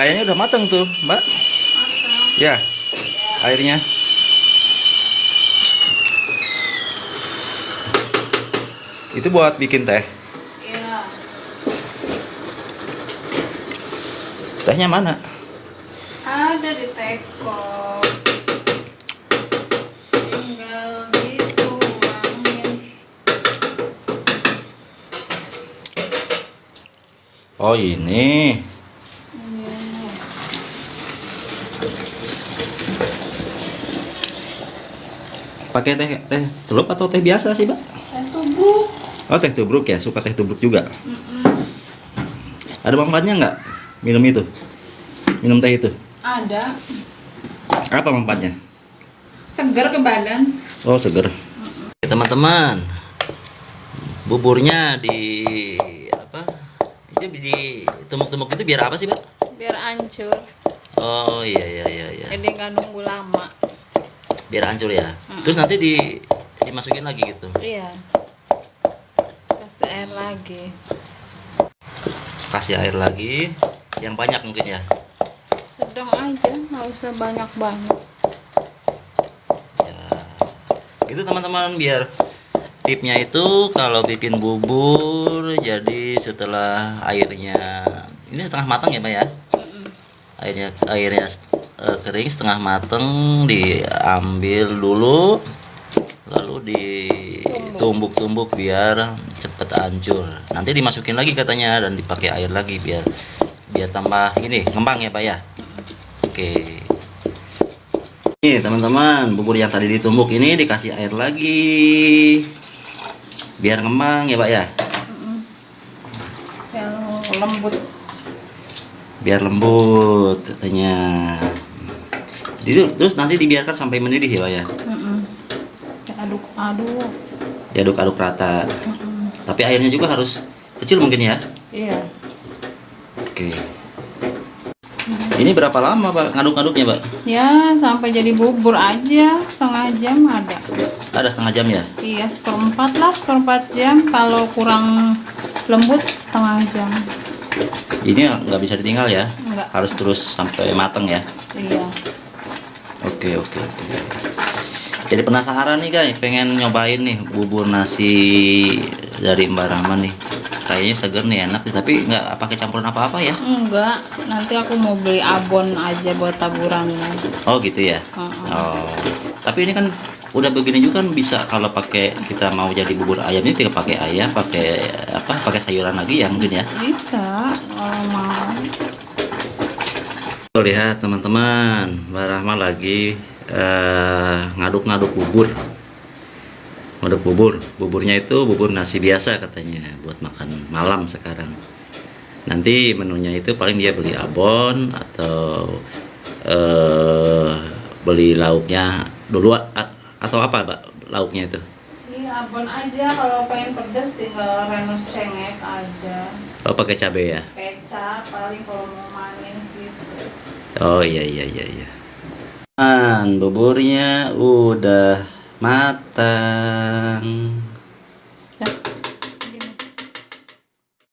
Kayaknya udah mateng tuh, Mbak. Ya, airnya. Itu buat bikin teh. Iya. Tehnya mana? Ada di teko. Tinggal dituangin. Oh, ini. Pakai teh teh celup atau teh biasa sih, Mbak? Dan tubuh. Oh, teh tubruk ya. Suka teh tubruk juga. Ada manfaatnya nggak minum itu? Minum teh itu? Ada. Apa manfaatnya? Seger ke badan. Oh, seger. Teman-teman, buburnya di apa? Itu di tumbuk-tumbuk itu biar apa sih, Mbak? Biar hancur. Oh, iya iya iya iya. Jadi nggak nunggu lama. Biar hancur ya. Terus nanti di dimasukin lagi gitu. Iya. Kasih air lagi. Kasih air lagi yang banyak mungkin ya. Sedang aja, nggak usah banyak-banyak. Ya. Gitu teman-teman biar tipnya itu kalau bikin bubur jadi setelah airnya ini setengah matang ya Mbak ya airnya airnya eh, kering setengah mateng diambil dulu lalu ditumbuk-tumbuk biar cepet hancur nanti dimasukin lagi katanya dan dipakai air lagi biar biar tambah ini ngembang ya Pak ya oke Nih teman-teman, bubur yang tadi ditumbuk ini dikasih air lagi. Biar ngembang ya, Pak ya. Yang lembut. Biar lembut katanya. Jadi terus nanti dibiarkan sampai mendidih ya, Pak ya. Mm-mm. Aduk-aduk. Diaduk-aduk rata. Mm-mm. Tapi airnya juga harus kecil mungkin ya. Iya. Oke. Ini berapa lama, Pak, ngaduk-ngaduknya, Pak? Ya, sampai jadi bubur aja setengah jam ada. Ada setengah jam ya? Iya, seperempat lah, seperempat jam. Kalau kurang lembut setengah jam. Ini nggak bisa ditinggal ya? Enggak. Harus terus sampai mateng ya? Iya. Oke oke oke. Jadi penasaran nih guys, pengen nyobain nih bubur nasi dari Mbak Rahman nih. Kayaknya seger nih enak nih, tapi nggak pakai campuran apa-apa ya? Enggak, nanti aku mau beli abon aja buat taburannya. Oh gitu ya. Heeh. Oh. Tapi ini kan udah begini juga kan bisa kalau pakai kita mau jadi bubur ayam ini tinggal pakai ayam, pakai apa? Pakai sayuran lagi ya mungkin ya. Bisa, kalau mau. Tuh, lihat teman-teman, Mbak Rahma lagi eh, ngaduk-ngaduk bubur. Ngaduk bubur. Buburnya itu bubur nasi biasa katanya buat makan malam sekarang. Nanti menunya itu paling dia beli abon atau eh, beli lauknya dulu atau apa, Mbak? Lauknya itu. Iya, abon aja. Kalau pengen pedas tinggal renus cengek aja. Oh, pakai cabai ya. Kecap paling kalau mau manis gitu. Oh iya iya iya iya. Man, buburnya udah matang.